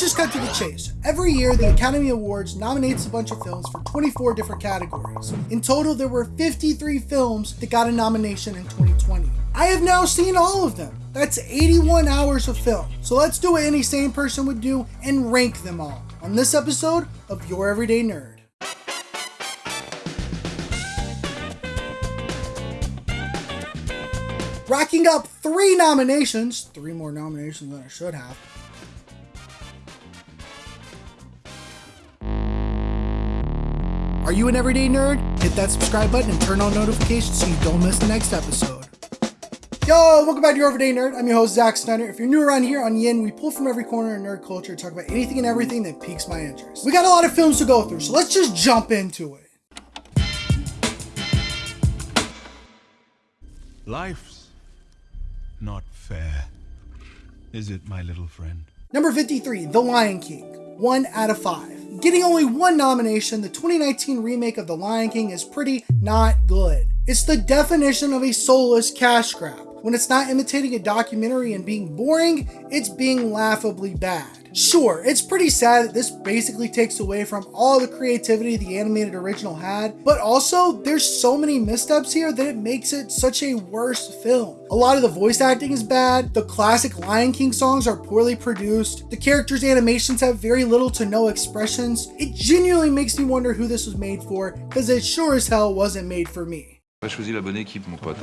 let's just cut to the chase. Every year, the Academy Awards nominates a bunch of films for 24 different categories. In total, there were 53 films that got a nomination in 2020. I have now seen all of them. That's 81 hours of film. So let's do what any sane person would do and rank them all on this episode of Your Everyday Nerd. Racking up three nominations, three more nominations than I should have. Are you an everyday nerd? Hit that subscribe button and turn on notifications so you don't miss the next episode. Yo, welcome back to Your Everyday Nerd. I'm your host, Zach Snyder. If you're new around here on Yin, we pull from every corner of nerd culture to talk about anything and everything that piques my interest. We got a lot of films to go through, so let's just jump into it. Life's not fair. Is it, my little friend? Number 53, The Lion King. 1 out of 5. Getting only one nomination, the 2019 remake of The Lion King is pretty not good. It's the definition of a soulless cash grab. When it's not imitating a documentary and being boring, it's being laughably bad. Sure, it's pretty sad that this basically takes away from all the creativity the animated original had, but also there's so many missteps here that it makes it such a worse film. A lot of the voice acting is bad, the classic Lion King songs are poorly produced, the characters' animations have very little to no expressions. It genuinely makes me wonder who this was made for, because it sure as hell wasn't made for me. Choisi la bonne équipe, mon pote.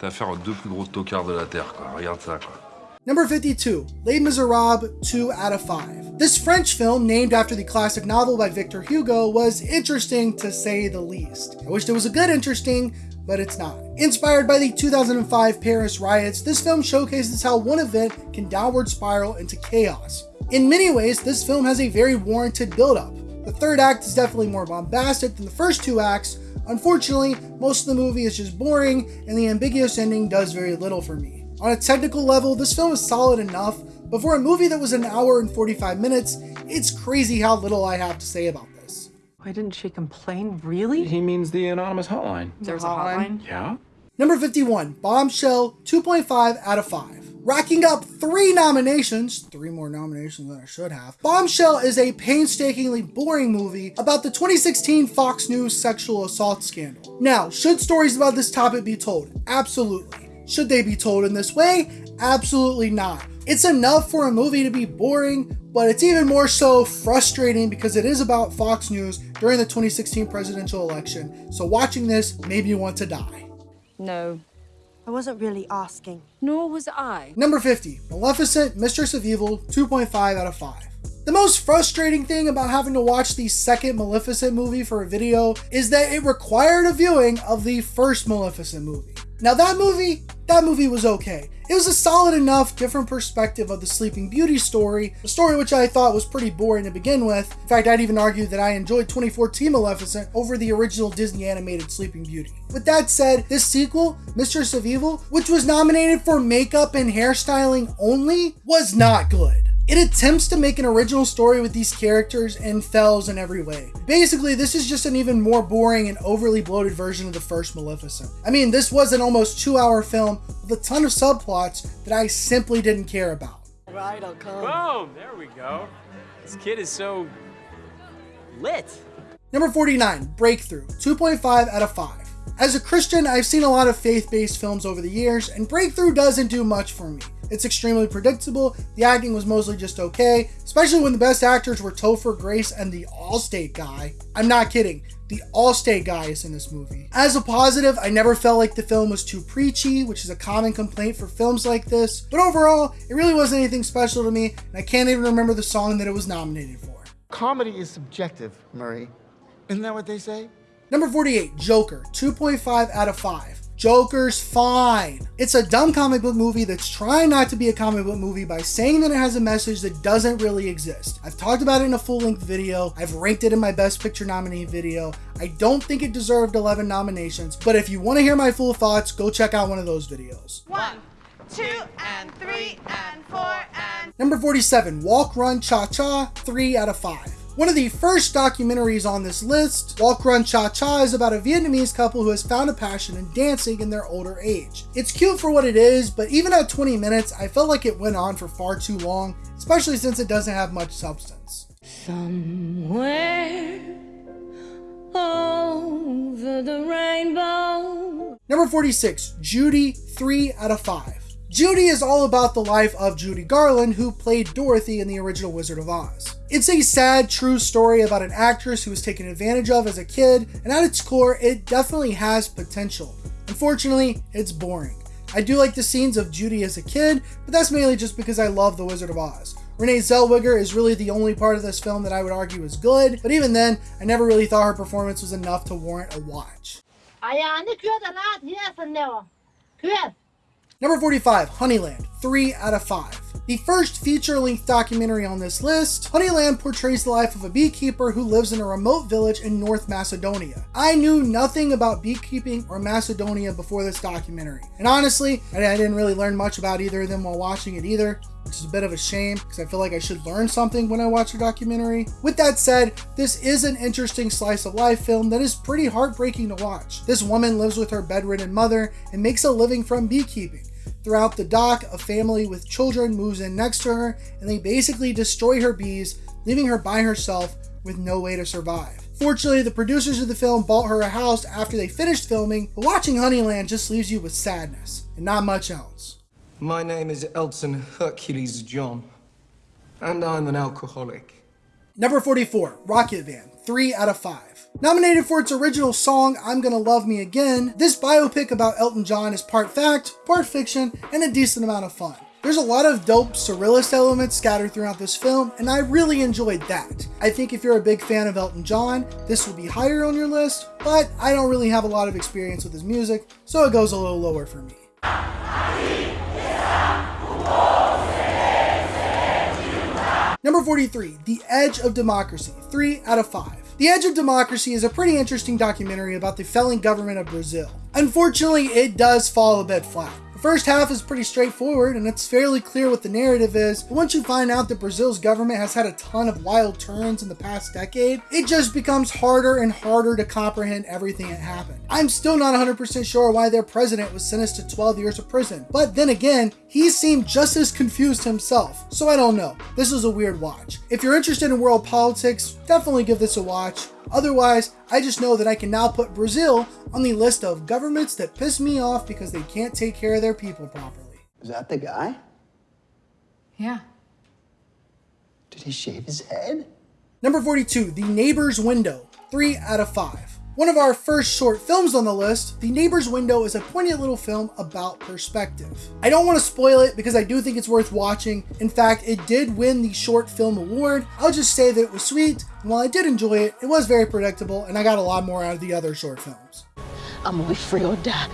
T'as affaire aux deux plus gros tocards de la Terre, quoi. Regarde ça, quoi. Number 52, Les Miserables, 2 out of 5. This French film, named after the classic novel by Victor Hugo, was interesting to say the least. I wished it was a good interesting, but it's not. Inspired by the 2005 Paris riots, this film showcases how one event can downward spiral into chaos. In many ways, this film has a very warranted build-up. The third act is definitely more bombastic than the first two acts, Unfortunately, most of the movie is just boring, and the ambiguous ending does very little for me. On a technical level, this film is solid enough, but for a movie that was an hour and 45 minutes, it's crazy how little I have to say about this. Why didn't she complain? Really? He means the anonymous hotline. There's a hotline? Yeah? Number 51, Bombshell, 2.5 out of 5. Racking up three nominations, three more nominations than I should have, Bombshell is a painstakingly boring movie about the 2016 Fox News sexual assault scandal. Now, should stories about this topic be told? Absolutely. Should they be told in this way? Absolutely not. It's enough for a movie to be boring, but it's even more so frustrating because it is about Fox News during the 2016 presidential election, so watching this made me want to die. No. I wasn't really asking. Nor was I. Number 50, Maleficent, Mistress of Evil, 2.5 out of 5. The most frustrating thing about having to watch the second Maleficent movie for a video is that it required a viewing of the first Maleficent movie. Now that movie, that movie was okay. It was a solid enough different perspective of the Sleeping Beauty story, a story which I thought was pretty boring to begin with. In fact, I'd even argue that I enjoyed 2014 Maleficent over the original Disney animated Sleeping Beauty. With that said, this sequel, Mistress of Evil, which was nominated for makeup and hairstyling only, was not good. It attempts to make an original story with these characters and fails in every way. Basically, this is just an even more boring and overly bloated version of the first Maleficent. I mean, this was an almost two hour film with a ton of subplots that I simply didn't care about. Right, I'll come. Boom! There we go. This kid is so lit. Number 49, Breakthrough, 2.5 out of 5. As a Christian, I've seen a lot of faith-based films over the years, and Breakthrough doesn't do much for me. It's extremely predictable, the acting was mostly just okay, especially when the best actors were Topher Grace and the Allstate guy. I'm not kidding, the Allstate guy is in this movie. As a positive, I never felt like the film was too preachy, which is a common complaint for films like this, but overall, it really wasn't anything special to me, and I can't even remember the song that it was nominated for. Comedy is subjective, Murray. Isn't that what they say? Number 48, Joker, 2.5 out of 5. Joker's fine. It's a dumb comic book movie that's trying not to be a comic book movie by saying that it has a message that doesn't really exist. I've talked about it in a full length video. I've ranked it in my best picture nominee video. I don't think it deserved 11 nominations, but if you want to hear my full thoughts, go check out one of those videos. One, two, and three, and four, and. Number 47, Walk, Run, Cha Cha, 3 out of 5. One of the first documentaries on this list, Walk Run Cha Cha, is about a Vietnamese couple who has found a passion in dancing in their older age. It's cute for what it is, but even at 20 minutes, I felt like it went on for far too long, especially since it doesn't have much substance. Somewhere over the rainbow. Number 46, Judy, 3 out of 5. Judy is all about the life of Judy Garland, who played Dorothy in the original Wizard of Oz. It's a sad, true story about an actress who was taken advantage of as a kid, and at its core, it definitely has potential. Unfortunately, it's boring. I do like the scenes of Judy as a kid, but that's mainly just because I love The Wizard of Oz. Renee Zellweger is really the only part of this film that I would argue is good, but even then, I never really thought her performance was enough to warrant a watch. Number 45, Honeyland, 3 out of 5. The first feature-length documentary on this list, Honeyland portrays the life of a beekeeper who lives in a remote village in North Macedonia. I knew nothing about beekeeping or Macedonia before this documentary, and honestly, I didn't really learn much about either of them while watching it either which is a bit of a shame because I feel like I should learn something when I watch a documentary. With that said, this is an interesting slice of life film that is pretty heartbreaking to watch. This woman lives with her bedridden mother and makes a living from beekeeping. Throughout the dock, a family with children moves in next to her and they basically destroy her bees, leaving her by herself with no way to survive. Fortunately, the producers of the film bought her a house after they finished filming, but watching Honeyland just leaves you with sadness and not much else. My name is Elton Hercules John, and I'm an alcoholic. Number 44, Rocketman, 3 out of 5. Nominated for its original song, I'm Gonna Love Me Again, this biopic about Elton John is part fact, part fiction, and a decent amount of fun. There's a lot of dope surrealist elements scattered throughout this film, and I really enjoyed that. I think if you're a big fan of Elton John, this would be higher on your list, but I don't really have a lot of experience with his music, so it goes a little lower for me. Number 43, The Edge of Democracy, 3 out of 5. The Edge of Democracy is a pretty interesting documentary about the failing government of Brazil. Unfortunately, it does fall a bit flat. First half is pretty straightforward and it's fairly clear what the narrative is, but once you find out that Brazil's government has had a ton of wild turns in the past decade, it just becomes harder and harder to comprehend everything that happened. I'm still not 100% sure why their president was sentenced to 12 years of prison, but then again, he seemed just as confused himself, so I don't know. This is a weird watch. If you're interested in world politics, definitely give this a watch. Otherwise, I just know that I can now put Brazil on the list of governments that piss me off because they can't take care of their people properly. Is that the guy? Yeah. Did he shave his head? Number 42, The Neighbor's Window, 3 out of 5. One of our first short films on the list, The Neighbor's Window is a poignant little film about perspective. I don't want to spoil it because I do think it's worth watching. In fact, it did win the Short Film Award. I'll just say that it was sweet, and while I did enjoy it, it was very predictable, and I got a lot more out of the other short films. I'm gonna be free or die.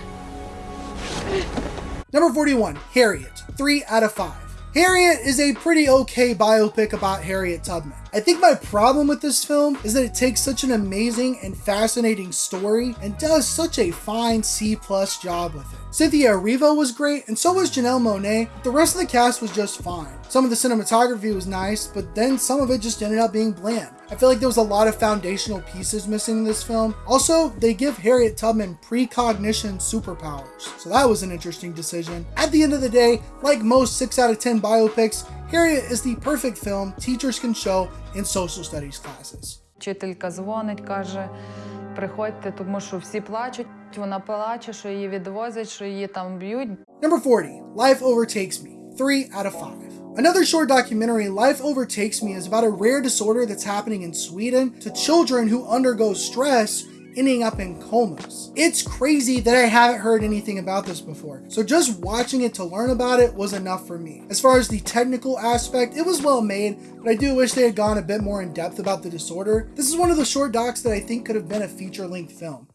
Number 41, Harriet, 3 out of 5. Harriet is a pretty okay biopic about Harriet Tubman. I think my problem with this film is that it takes such an amazing and fascinating story and does such a fine C plus job with it. Cynthia Erivo was great, and so was Janelle Monáe. The rest of the cast was just fine. Some of the cinematography was nice, but then some of it just ended up being bland. I feel like there was a lot of foundational pieces missing in this film. Also, they give Harriet Tubman precognition superpowers, so that was an interesting decision. At the end of the day, like most 6 out of 10 biopics, Harriet is the perfect film teachers can show in social studies classes. Вчителька дзвонить, каже, приходьте, тому що всі плачуть. Вона плаче, що її відвозять, що її там б'ють. Number 40, Life Overtakes Me, 3 out of 5. Another short documentary, Life Overtakes Me, is about a rare disorder that's happening in Sweden to children who undergo stress ending up in comas. It's crazy that I haven't heard anything about this before, so just watching it to learn about it was enough for me. As far as the technical aspect, it was well made, but I do wish they had gone a bit more in depth about the disorder. This is one of the short docs that I think could have been a feature-length film.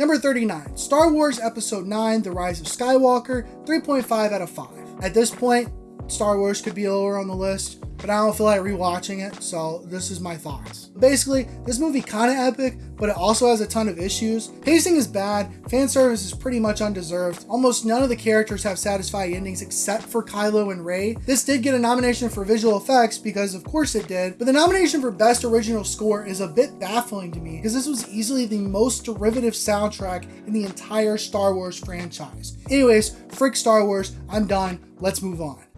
Number 39, Star Wars Episode 9, The Rise of Skywalker, 3.5 out of 5. At this point, Star Wars could be lower on the list, but I don't feel like rewatching it, so this is my thoughts. Basically, this movie kind of epic, but it also has a ton of issues. Pacing is bad, fan service is pretty much undeserved. Almost none of the characters have satisfying endings except for Kylo and Rey. This did get a nomination for visual effects because of course it did, but the nomination for best original score is a bit baffling to me because this was easily the most derivative soundtrack in the entire Star Wars franchise. Anyways, frick Star Wars, I'm done. Let's move on.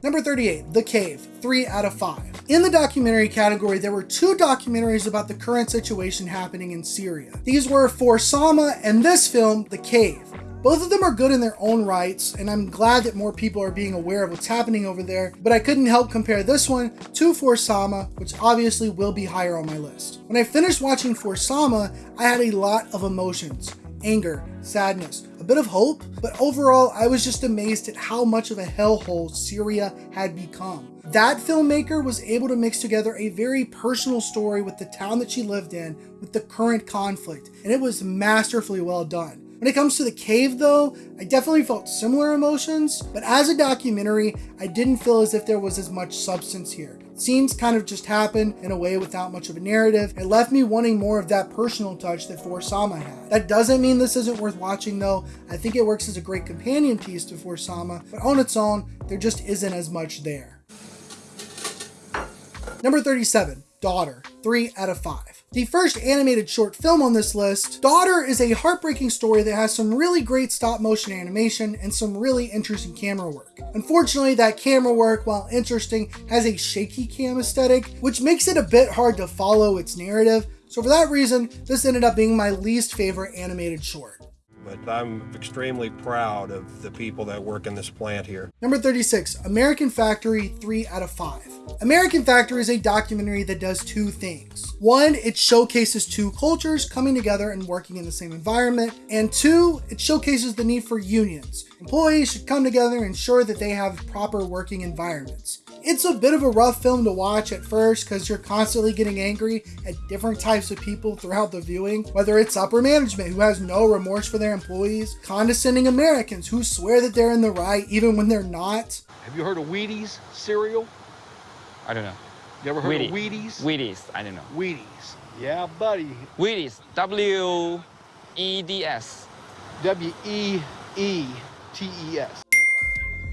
Number 38, The Cave, 3 out of 5. In the documentary category, there were two documentaries about the current situation happening in Syria. These were For Sama and this film, The Cave. Both of them are good in their own rights, and I'm glad that more people are being aware of what's happening over there, but I couldn't help compare this one to For Sama, which obviously will be higher on my list. When I finished watching For Sama, I had a lot of emotions anger, sadness, bit of hope, but overall, I was just amazed at how much of a hellhole Syria had become. That filmmaker was able to mix together a very personal story with the town that she lived in with the current conflict, and it was masterfully well done. When it comes to The Cave, though, I definitely felt similar emotions, but as a documentary, I didn't feel as if there was as much substance here. Scenes kind of just happened in a way without much of a narrative. It left me wanting more of that personal touch that For Sama had. That doesn't mean this isn't worth watching though. I think it works as a great companion piece to For Sama, but on its own, there just isn't as much there. Number 37, Daughter, 3 out of 5. The first animated short film on this list, Daughter is a heartbreaking story that has some really great stop motion animation and some really interesting camera work. Unfortunately, that camera work, while interesting, has a shaky cam aesthetic, which makes it a bit hard to follow its narrative, so for that reason, this ended up being my least favorite animated short but I'm extremely proud of the people that work in this plant here. Number 36, American Factory 3 out of 5. American Factory is a documentary that does two things. One, it showcases two cultures coming together and working in the same environment. And two, it showcases the need for unions. Employees should come together and ensure that they have proper working environments. It's a bit of a rough film to watch at first because you're constantly getting angry at different types of people throughout the viewing, whether it's upper management who has no remorse for their employees, condescending Americans who swear that they're in the right even when they're not. Have you heard of Wheaties cereal? I don't know. You ever heard Wheaties. of Wheaties? Wheaties, I don't know. Wheaties. Yeah, buddy. Wheaties, W E D S. W E E T E S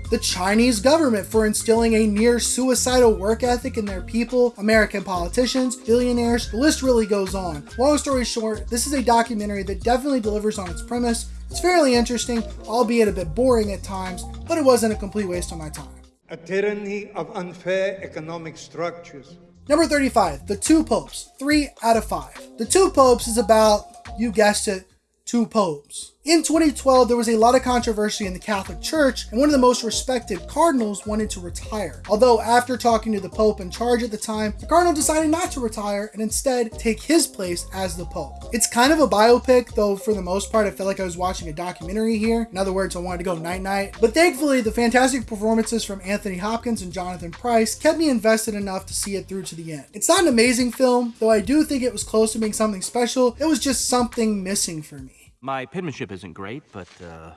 the Chinese government for instilling a near suicidal work ethic in their people, American politicians, billionaires, the list really goes on. Long story short, this is a documentary that definitely delivers on its premise. It's fairly interesting, albeit a bit boring at times, but it wasn't a complete waste of my time. A tyranny of unfair economic structures. Number 35, The Two Popes, 3 out of 5. The Two Popes is about, you guessed it, two popes. In 2012, there was a lot of controversy in the Catholic Church, and one of the most respected cardinals wanted to retire. Although, after talking to the Pope in charge at the time, the cardinal decided not to retire and instead take his place as the Pope. It's kind of a biopic, though for the most part, I felt like I was watching a documentary here. In other words, I wanted to go night night. But thankfully, the fantastic performances from Anthony Hopkins and Jonathan Pryce kept me invested enough to see it through to the end. It's not an amazing film, though I do think it was close to being something special. It was just something missing for me. My penmanship isn't great, but, uh,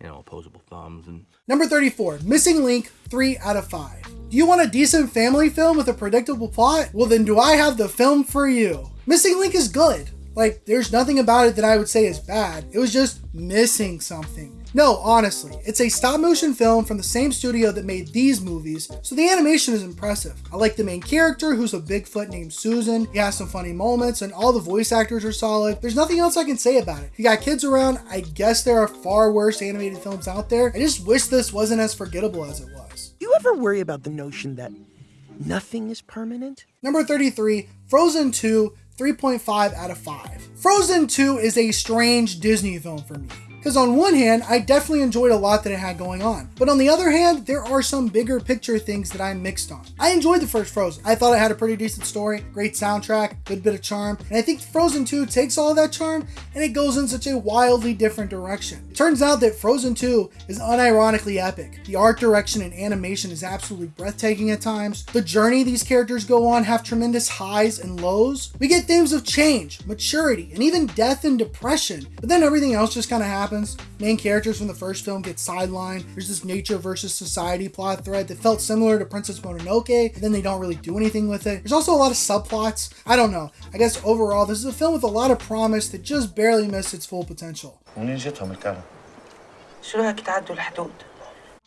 you know, opposable thumbs and. Number 34, Missing Link, 3 out of 5. Do you want a decent family film with a predictable plot? Well, then do I have the film for you? Missing Link is good. Like, there's nothing about it that I would say is bad. It was just missing something. No, honestly, it's a stop motion film from the same studio that made these movies, so the animation is impressive. I like the main character, who's a Bigfoot named Susan. He has some funny moments, and all the voice actors are solid. There's nothing else I can say about it. If you got kids around, I guess there are far worse animated films out there. I just wish this wasn't as forgettable as it was. You ever worry about the notion that nothing is permanent? Number 33, Frozen 2, 3.5 out of 5. Frozen 2 is a strange Disney film for me. Because on one hand, I definitely enjoyed a lot that it had going on. But on the other hand, there are some bigger picture things that I'm mixed on. I enjoyed the first Frozen. I thought it had a pretty decent story, great soundtrack, good bit of charm, and I think Frozen 2 takes all that charm and it goes in such a wildly different direction. It turns out that Frozen 2 is unironically epic. The art direction and animation is absolutely breathtaking at times. The journey these characters go on have tremendous highs and lows. We get themes of change, maturity, and even death and depression, but then everything else just kind of happens happens. Main characters from the first film get sidelined. There's this nature versus society plot thread that felt similar to Princess Mononoke, and then they don't really do anything with it. There's also a lot of subplots. I don't know. I guess overall, this is a film with a lot of promise that just barely missed its full potential.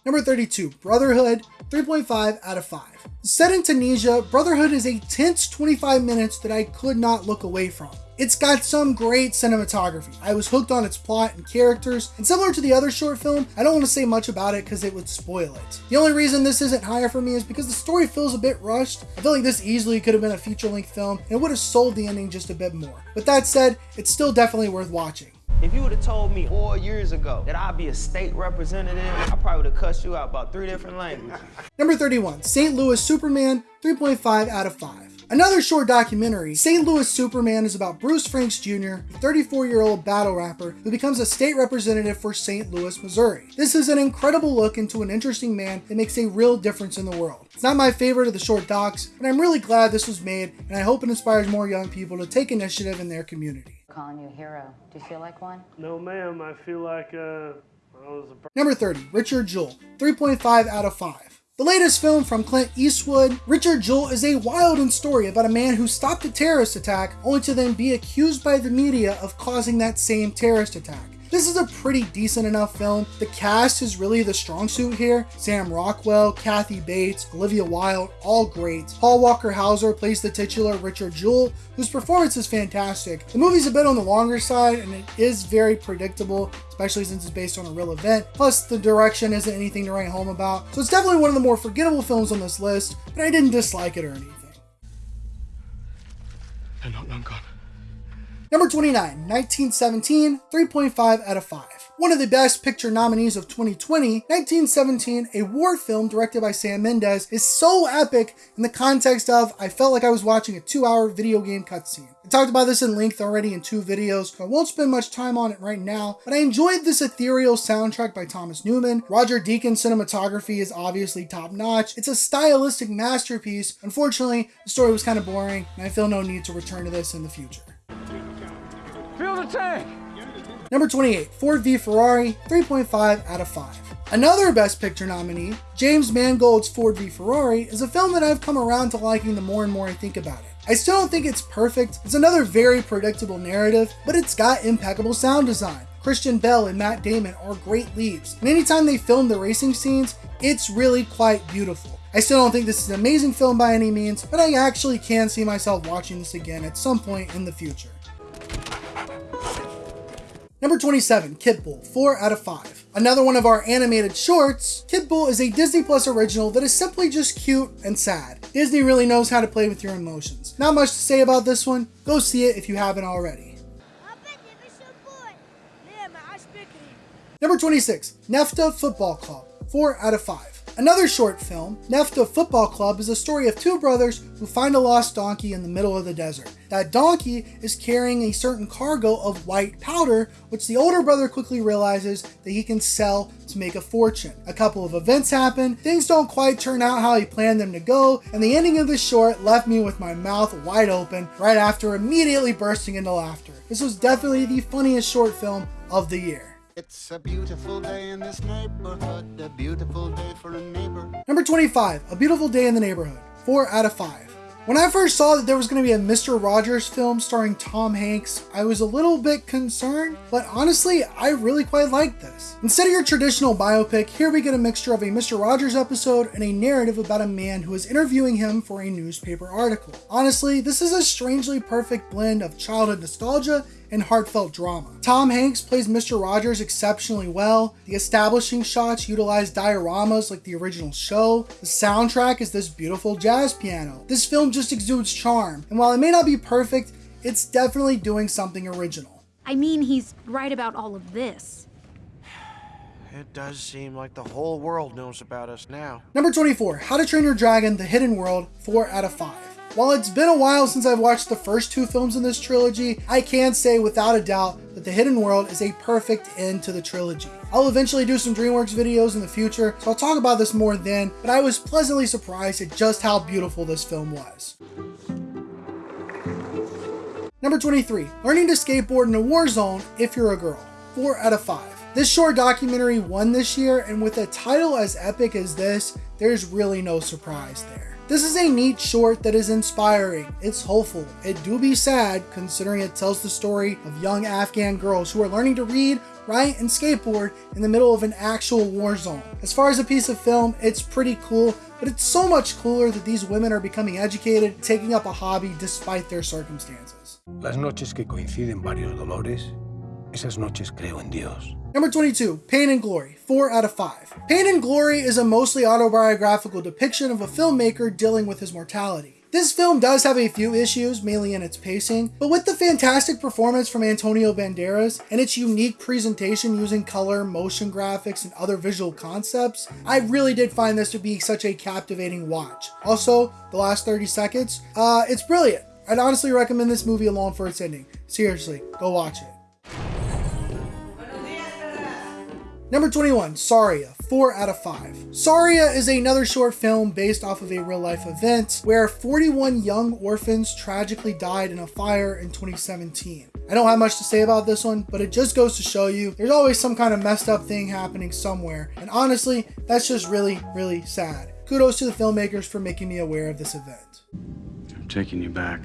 Number 32, Brotherhood, 3.5 out of 5. Set in Tunisia, Brotherhood is a tense 25 minutes that I could not look away from. It's got some great cinematography. I was hooked on its plot and characters, and similar to the other short film, I don't want to say much about it because it would spoil it. The only reason this isn't higher for me is because the story feels a bit rushed. I feel like this easily could have been a feature-length film and it would have sold the ending just a bit more. But that said, it's still definitely worth watching. If you would have told me four years ago that I'd be a state representative, I probably would have cussed you out about three different languages. Number 31, St. Louis Superman, 3.5 out of 5. Another short documentary, St. Louis Superman is about Bruce Franks Jr., a 34 year old battle rapper who becomes a state representative for St. Louis, Missouri. This is an incredible look into an interesting man that makes a real difference in the world. It's not my favorite of the short docs, but I'm really glad this was made, and I hope it inspires more young people to take initiative in their community. Calling you a hero. Do you feel like one? No, ma'am. I feel like uh, I was a. Number 30, Richard Jewell, 3.5 out of 5. The latest film from Clint Eastwood, Richard Jewell is a wild and story about a man who stopped a terrorist attack only to then be accused by the media of causing that same terrorist attack. This is a pretty decent enough film. The cast is really the strong suit here. Sam Rockwell, Kathy Bates, Olivia Wilde, all great. Paul Walter Hauser plays the titular Richard Jewell, whose performance is fantastic. The movie's a bit on the longer side and it is very predictable, especially since it's based on a real event. Plus, the direction isn't anything to write home about. So it's definitely one of the more forgettable films on this list, but I didn't dislike it or anything. They're not long gone. Number 29, 1917, 3.5 out of 5. One of the best picture nominees of 2020, 1917, a war film directed by Sam Mendes, is so epic in the context of I felt like I was watching a two hour video game cutscene. I talked about this in length already in two videos, so I won't spend much time on it right now, but I enjoyed this ethereal soundtrack by Thomas Newman. Roger Deakins' cinematography is obviously top notch. It's a stylistic masterpiece. Unfortunately, the story was kind of boring, and I feel no need to return to this in the future. The tank! Number 28, Ford v Ferrari, 3.5 out of 5. Another Best Picture nominee, James Mangold's Ford v Ferrari, is a film that I've come around to liking the more and more I think about it. I still don't think it's perfect, it's another very predictable narrative, but it's got impeccable sound design. Christian Bale and Matt Damon are great leads, and anytime they film the racing scenes, it's really quite beautiful. I still don't think this is an amazing film by any means, but I actually can see myself watching this again at some point in the future. Number 27, Kitbull, 4 out of 5. Another one of our animated shorts, Kitbull is a Disney Plus original that is simply just cute and sad. Disney really knows how to play with your emotions. Not much to say about this one, go see it if you haven't already. Number 26, Nefta Football Club, 4 out of 5. Another short film, Nefta Football Club, is a story of two brothers who find a lost donkey in the middle of the desert. That donkey is carrying a certain cargo of white powder, which the older brother quickly realizes that he can sell to make a fortune. A couple of events happen, things don't quite turn out how he planned them to go, and the ending of the short left me with my mouth wide open right after immediately bursting into laughter. This was definitely the funniest short film of the year. It's a beautiful day in this neighborhood, a beautiful day for a neighbor. Number 25, A Beautiful Day in the Neighborhood, 4 out of 5. When I first saw that there was going to be a Mr. Rogers film starring Tom Hanks, I was a little bit concerned, but honestly, I really quite liked this. Instead of your traditional biopic, here we get a mixture of a Mr. Rogers episode and a narrative about a man who is interviewing him for a newspaper article. Honestly, this is a strangely perfect blend of childhood nostalgia and heartfelt drama. Tom Hanks plays Mr. Rogers exceptionally well. The establishing shots utilize dioramas like the original show. The soundtrack is this beautiful jazz piano. This film just exudes charm, and while it may not be perfect, it's definitely doing something original. I mean, he's right about all of this. It does seem like the whole world knows about us now. Number 24, How to Train Your Dragon The Hidden World, 4 out of 5. While it's been a while since I've watched the first two films in this trilogy, I can say without a doubt that The Hidden World is a perfect end to the trilogy. I'll eventually do some DreamWorks videos in the future, so I'll talk about this more then, but I was pleasantly surprised at just how beautiful this film was. Number 23, Learning to Skateboard in a War Zone if you're a girl, 4 out of 5. This short documentary won this year, and with a title as epic as this, there's really no surprise there. This is a neat short that is inspiring, it's hopeful, it do be sad considering it tells the story of young Afghan girls who are learning to read, write, and skateboard in the middle of an actual war zone. As far as a piece of film, it's pretty cool, but it's so much cooler that these women are becoming educated, taking up a hobby despite their circumstances. Las noches que coinciden varios dolores, esas noches creo en Dios. Number 22, Pain and Glory, 4 out of 5. Pain and Glory is a mostly autobiographical depiction of a filmmaker dealing with his mortality. This film does have a few issues, mainly in its pacing, but with the fantastic performance from Antonio Banderas and its unique presentation using color, motion graphics, and other visual concepts, I really did find this to be such a captivating watch. Also, the last 30 seconds, uh, it's brilliant. I'd honestly recommend this movie alone for its ending. Seriously, go watch it. Number 21, Saria, 4 out of 5. Saria is another short film based off of a real life event where 41 young orphans tragically died in a fire in 2017. I don't have much to say about this one, but it just goes to show you there's always some kind of messed up thing happening somewhere. And honestly, that's just really, really sad. Kudos to the filmmakers for making me aware of this event. I'm taking you back.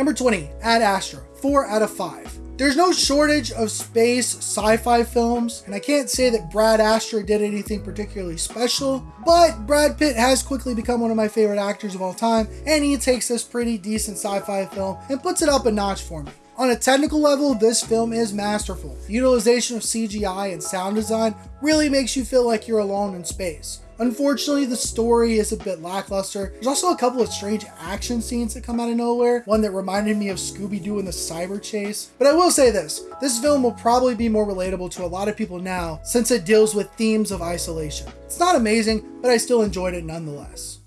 Number 20, Ad Astra, 4 out of 5. There's no shortage of space sci-fi films, and I can't say that Brad Astra did anything particularly special, but Brad Pitt has quickly become one of my favorite actors of all time, and he takes this pretty decent sci-fi film and puts it up a notch for me. On a technical level, this film is masterful. The utilization of CGI and sound design really makes you feel like you're alone in space. Unfortunately, the story is a bit lackluster. There's also a couple of strange action scenes that come out of nowhere, one that reminded me of Scooby-Doo and the Cyber Chase. But I will say this, this film will probably be more relatable to a lot of people now since it deals with themes of isolation. It's not amazing, but I still enjoyed it nonetheless.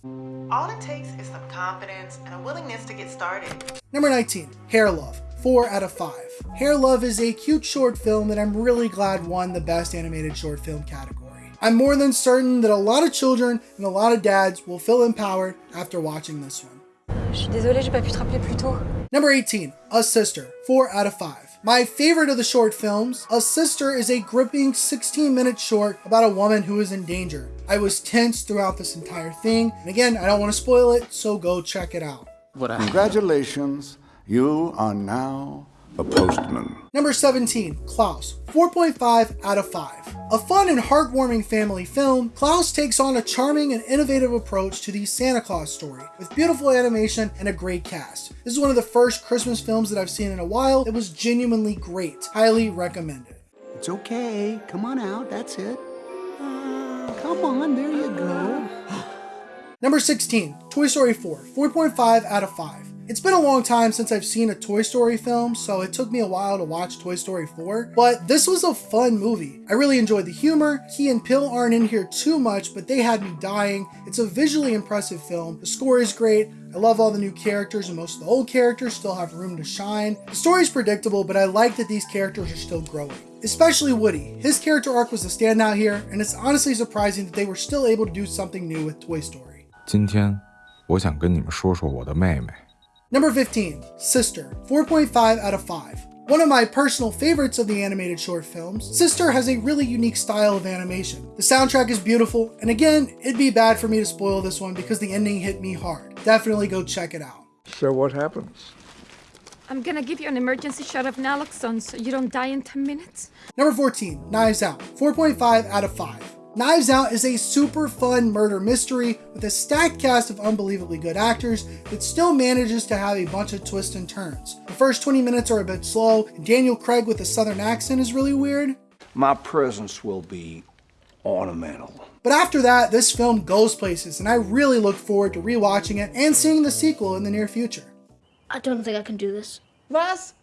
All it takes is some confidence and a willingness to get started. Number 19, Hair Love. 4 out of 5. Hair Love is a cute short film that I'm really glad won the Best Animated Short Film category. I'm more than certain that a lot of children and a lot of dads will feel empowered after watching this one. Je suis désolée, j'ai pas pu te rappeler plus tôt. Number 18, A Sister, 4 out of 5. My favorite of the short films, A Sister is a gripping 16 minute short about a woman who is in danger. I was tense throughout this entire thing, and again, I don't want to spoil it, so go check it out. Congratulations, you are now a postman. Number 17, Klaus, 4.5 out of 5. A fun and heartwarming family film, Klaus takes on a charming and innovative approach to the Santa Claus story, with beautiful animation and a great cast. This is one of the first Christmas films that I've seen in a while. It was genuinely great. Highly recommended. It's okay. Come on out. That's it. Uh, come on. There you go. Number 16, Toy Story 4, 4.5 out of 5. It's been a long time since I've seen a Toy Story film, so it took me a while to watch Toy Story 4, but this was a fun movie. I really enjoyed the humor. Key and Peele aren't in here too much, but they had me dying. It's a visually impressive film. The score is great. I love all the new characters and most of the old characters still have room to shine. The story's predictable, but I like that these characters are still growing. Especially Woody. His character arc was a standout here, and it's honestly surprising that they were still able to do something new with Toy Story. 今天，我想跟你们说说我的妹妹。Number 15, Sister, 4.5 out of 5. One of my personal favorites of the animated short films, Sister has a really unique style of animation. The soundtrack is beautiful, and again, it'd be bad for me to spoil this one because the ending hit me hard. Definitely go check it out. So what happens? I'm gonna give you an emergency shot of naloxone so you don't die in 10 minutes. Number 14, Knives Out, 4.5 out of 5. Knives Out is a super fun murder mystery with a stacked cast of unbelievably good actors that still manages to have a bunch of twists and turns. The first 20 minutes are a bit slow, and Daniel Craig with a southern accent is really weird. My presence will be ornamental. But after that, this film goes places, and I really look forward to rewatching it and seeing the sequel in the near future. I don't think I can do this. Was?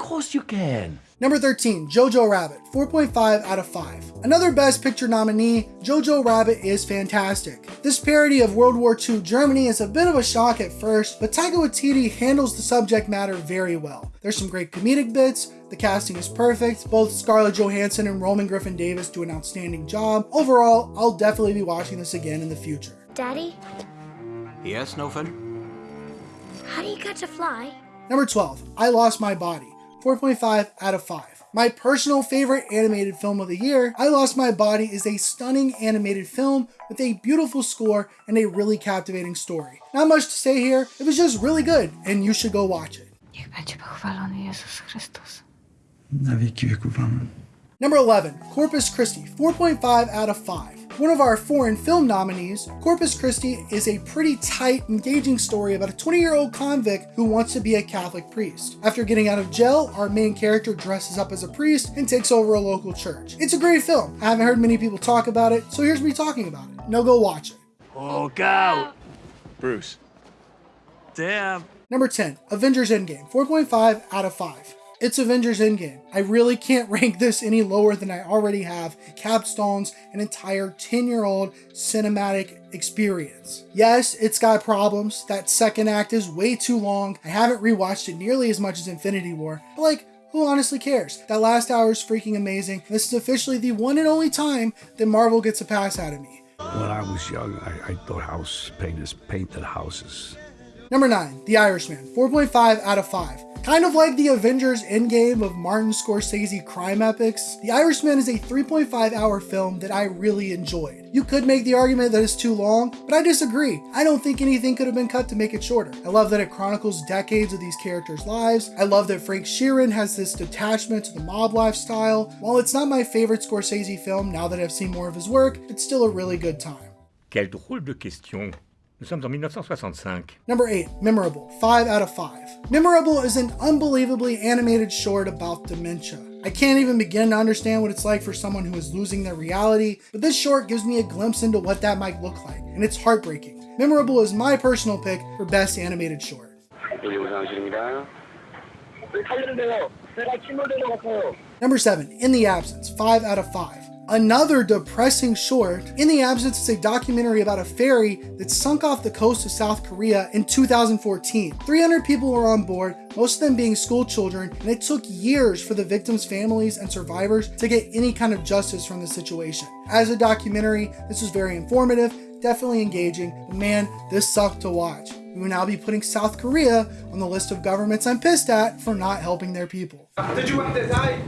Of course you can. Number 13, Jojo Rabbit, 4.5 out of 5. Another Best Picture nominee, Jojo Rabbit is fantastic. This parody of World War II Germany is a bit of a shock at first, but Taika Waititi handles the subject matter very well. There's some great comedic bits, the casting is perfect, both Scarlett Johansson and Roman Griffin Davis do an outstanding job. Overall, I'll definitely be watching this again in the future. Daddy, Yes, Snowfin? how do you catch a fly? Number 12, I Lost My Body, 4.5 out of 5. My personal favorite animated film of the year, I Lost My Body, is a stunning animated film with a beautiful score and a really captivating story. Not much to say here, it was just really good, and you should go watch it. Niech będzie pochwalony Jezus Chrystus. Na wieki wieków, amen. Number 11, Corpus Christi, 4.5 out of 5. One of our foreign film nominees, Corpus Christi is a pretty tight, engaging story about a 20 year old convict who wants to be a Catholic priest. After getting out of jail, our main character dresses up as a priest and takes over a local church. It's a great film. I haven't heard many people talk about it, so here's me talking about it. Now go watch it. Oh, out! Bruce. Damn. Number 10, Avengers Endgame, 4.5 out of 5. It's Avengers Endgame. I really can't rank this any lower than I already have. Capstones an entire 10 year old cinematic experience. Yes, it's got problems. That second act is way too long. I haven't rewatched it nearly as much as Infinity War, but like, who honestly cares? That last hour is freaking amazing. This is officially the one and only time that Marvel gets a pass out of me. When I was young, I, I thought house painters painted houses. Number 9, The Irishman, 4.5 out of 5. Kind of like the Avengers Endgame of Martin Scorsese crime epics, The Irishman is a 3.5 hour film that I really enjoyed. You could make the argument that it's too long, but I disagree. I don't think anything could have been cut to make it shorter. I love that it chronicles decades of these characters' lives. I love that Frank Sheeran has this detachment to the mob lifestyle. While it's not my favorite Scorsese film now that I've seen more of his work, it's still a really good time. Quelle drôle de question. Nous sommes en 1965. Number 8, Memorable, 5 out of 5. Memorable is an unbelievably animated short about dementia. I can't even begin to understand what it's like for someone who is losing their reality, but this short gives me a glimpse into what that might look like, and it's heartbreaking. Memorable is my personal pick for best animated short. Number 7, In the Absence, 5 out of 5. Another depressing short, In the Absence is a documentary about a ferry that sunk off the coast of South Korea in 2014. 300 people were on board, most of them being school children, and it took years for the victims' families and survivors to get any kind of justice from the situation. As a documentary, this was very informative, definitely engaging, but man, this sucked to watch. We will now be putting South Korea on the list of governments I'm pissed at for not helping their people. did you want to die?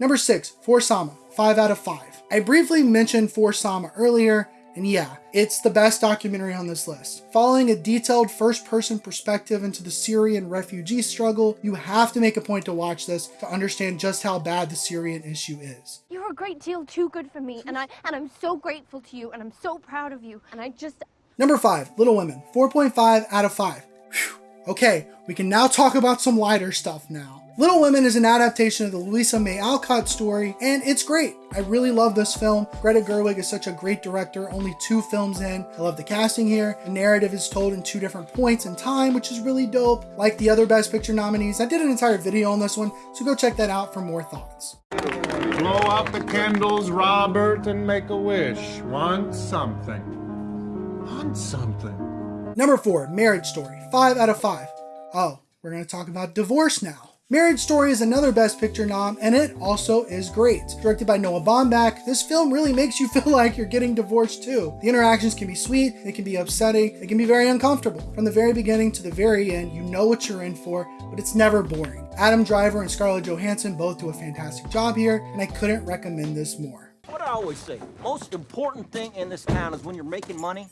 Number 6, For Sama, 5 out of 5. I briefly mentioned For Sama earlier, and yeah, it's the best documentary on this list. Following a detailed first person perspective into the Syrian refugee struggle, you have to make a point to watch this to understand just how bad the Syrian issue is. You're a great deal too good for me, and I and I'm so grateful to you, and I'm so proud of you, and I just Number 5, Little Women, 4.5 out of 5. Whew. Okay, we can now talk about some lighter stuff now. Little Women is an adaptation of the Louisa May Alcott story, and it's great. I really love this film. Greta Gerwig is such a great director, only two films in. I love the casting here. The narrative is told in two different points in time, which is really dope. Like the other Best Picture nominees, I did an entire video on this one, so go check that out for more thoughts. Blow out the candles, Robert, and make a wish. Want something. Want something. Number 4, Marriage Story, 5 out of 5. Oh, we're going to talk about divorce now. Marriage Story is another Best Picture nom, and it also is great. Directed by Noah Baumbach, this film really makes you feel like you're getting divorced too. The interactions can be sweet, they can be upsetting, they can be very uncomfortable. From the very beginning to the very end, you know what you're in for, but it's never boring. Adam Driver and Scarlett Johansson both do a fantastic job here, and I couldn't recommend this more. What I always say, most important thing in this town is when you're making money,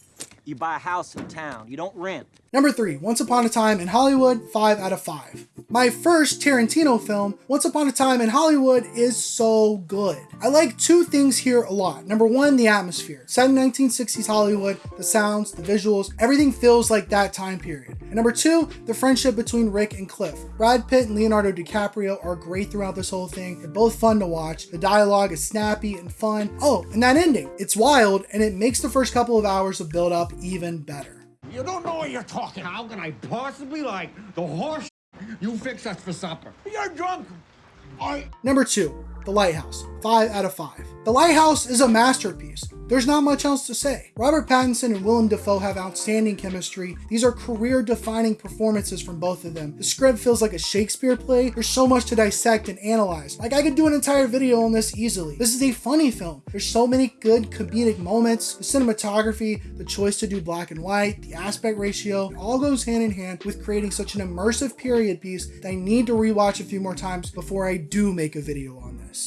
you buy a house in town. You don't rent. Number 3, Once Upon a Time in Hollywood, 5 out of 5. My first Tarantino film, Once Upon a Time in Hollywood, is so good. I like two things here a lot. Number one, the atmosphere. Set in 1960s Hollywood, the sounds, the visuals, everything feels like that time period. And number two, the friendship between Rick and Cliff. Brad Pitt and Leonardo DiCaprio are great throughout this whole thing. They're both fun to watch. The dialogue is snappy and fun. Oh, and that ending. It's wild, and it makes the first couple of hours of build up even better. You don't know what you're talking. How can I possibly like the horse you fix us for supper? You're drunk. I. Number two, The Lighthouse, 5 out of 5. The Lighthouse is a masterpiece. There's not much else to say. Robert Pattinson and Willem Dafoe have outstanding chemistry. These are career defining performances from both of them. The script feels like a Shakespeare play. There's so much to dissect and analyze. Like I could do an entire video on this easily. This is a funny film. There's so many good comedic moments. The cinematography, the choice to do black and white, the aspect ratio, all goes hand in hand with creating such an immersive period piece that I need to rewatch a few more times before I do make a video on this.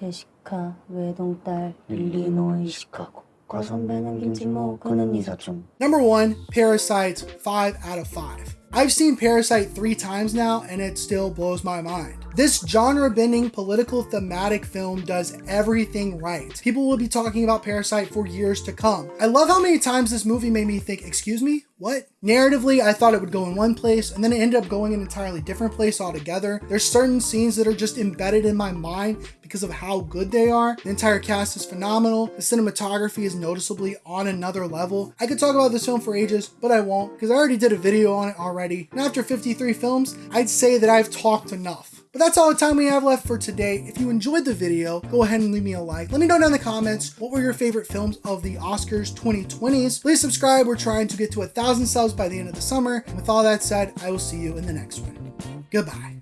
제시카 외동딸 일리노이 시카고 과선배는 김치모 그는 이사촌 Number one, Parasite, 5 out of 5. I've seen Parasite three times now and it still blows my mind. This genre bending political thematic film does everything right. People will be talking about Parasite for years to come. I love how many times this movie made me think, excuse me, what? Narratively, I thought it would go in one place and then it ended up going in an entirely different place altogether. There's certain scenes that are just embedded in my mind because of how good they are. The entire cast is phenomenal. The cinematography is noticeably on another level. I could talk about this film for ages, but I won't because I already did a video on it already. And after 53 films, I'd say that I've talked enough. But that's all the time we have left for today. If you enjoyed the video, go ahead and leave me a like. Let me know down in the comments what were your favorite films of the Oscars 2020s. Please subscribe. We're trying to get to a thousand subs by the end of the summer. And with all that said, I will see you in the next one. Goodbye.